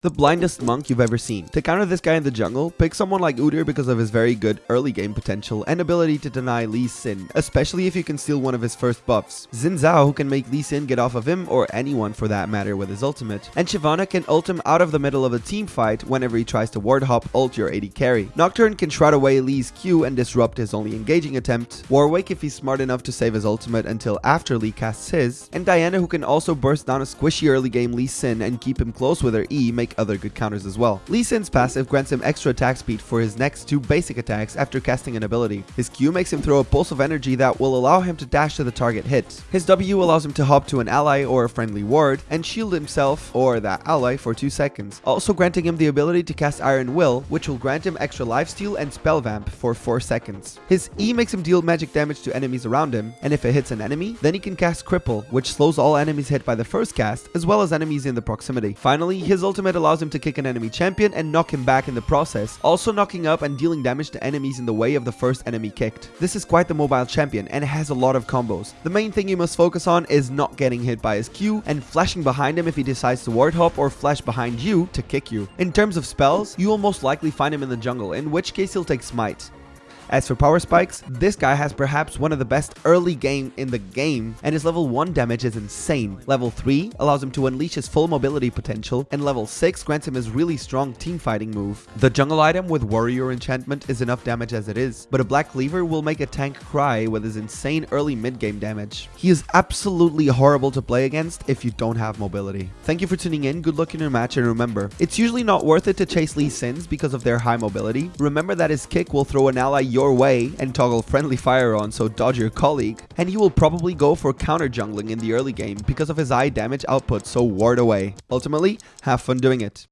The blindest monk you've ever seen. To counter this guy in the jungle, pick someone like Udyr because of his very good early game potential and ability to deny Lee Sin, especially if you can steal one of his first buffs. Xin Zhao who can make Lee Sin get off of him or anyone for that matter with his ultimate. And Shyvana can ult him out of the middle of a team fight whenever he tries to ward hop ult your AD carry. Nocturne can shroud away Lee's Q and disrupt his only engaging attempt. Warwick if he's smart enough to save his ultimate until after Lee casts his. And Diana who can also burst down a squishy early game Lee Sin and keep him close with her E make other good counters as well. Lee Sin's passive grants him extra attack speed for his next two basic attacks after casting an ability. His Q makes him throw a pulse of energy that will allow him to dash to the target hit. His W allows him to hop to an ally or a friendly ward and shield himself or that ally for 2 seconds, also granting him the ability to cast Iron Will, which will grant him extra lifesteal and spell vamp for 4 seconds. His E makes him deal magic damage to enemies around him, and if it hits an enemy, then he can cast Cripple, which slows all enemies hit by the first cast, as well as enemies in the proximity. Finally, his ultimate allows him to kick an enemy champion and knock him back in the process, also knocking up and dealing damage to enemies in the way of the first enemy kicked. This is quite the mobile champion and has a lot of combos. The main thing you must focus on is not getting hit by his Q and flashing behind him if he decides to ward hop or flash behind you to kick you. In terms of spells, you will most likely find him in the jungle, in which case he'll take Smite. As for power spikes, this guy has perhaps one of the best early game in the game, and his level 1 damage is insane. Level 3 allows him to unleash his full mobility potential, and level 6 grants him his really strong team fighting move. The jungle item with warrior enchantment is enough damage as it is, but a black cleaver will make a tank cry with his insane early mid-game damage. He is absolutely horrible to play against if you don't have mobility. Thank you for tuning in, good luck in your match, and remember, it's usually not worth it to chase Lee Sins because of their high mobility. Remember that his kick will throw an ally your way and toggle friendly fire on so dodge your colleague, and he will probably go for counter jungling in the early game because of his high damage output so ward away. Ultimately, have fun doing it.